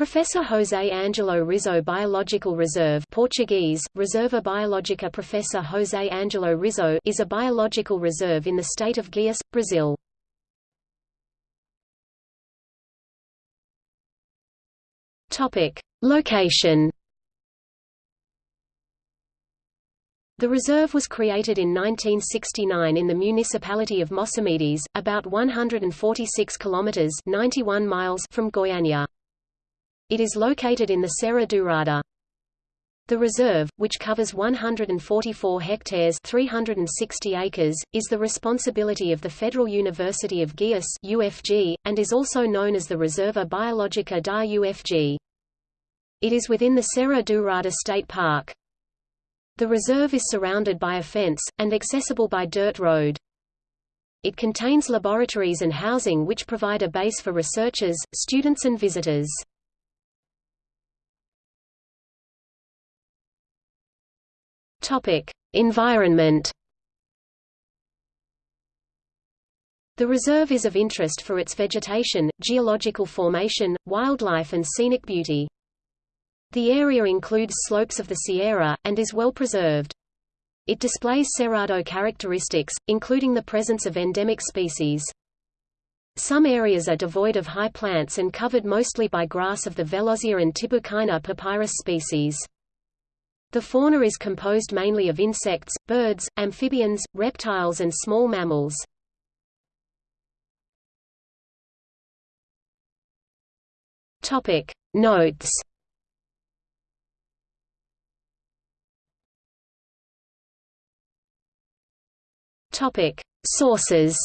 Professor José Angelo Rizzo Biological Reserve Portuguese, Reserva Biológica Professor José Angelo Rizzo is a biological reserve in the state of Goiás, Brazil. Location The reserve was created in 1969 in the municipality of Mossamedes, about 146 kilometers (91 miles) from Goiânia. It is located in the Serra Dourada. The reserve, which covers 144 hectares 360 acres, is the responsibility of the Federal University of Goiás UFG, and is also known as the Reserva Biológica da UFG. It is within the Serra Dourada State Park. The reserve is surrounded by a fence, and accessible by dirt road. It contains laboratories and housing which provide a base for researchers, students and visitors. Topic: Environment. The reserve is of interest for its vegetation, geological formation, wildlife and scenic beauty. The area includes slopes of the Sierra, and is well preserved. It displays cerrado characteristics, including the presence of endemic species. Some areas are devoid of high plants and covered mostly by grass of the Vellozia and Tibouchina papyrus species. The fauna is composed mainly of insects, birds, amphibians, reptiles and small mammals. Topic Notes Topic Sources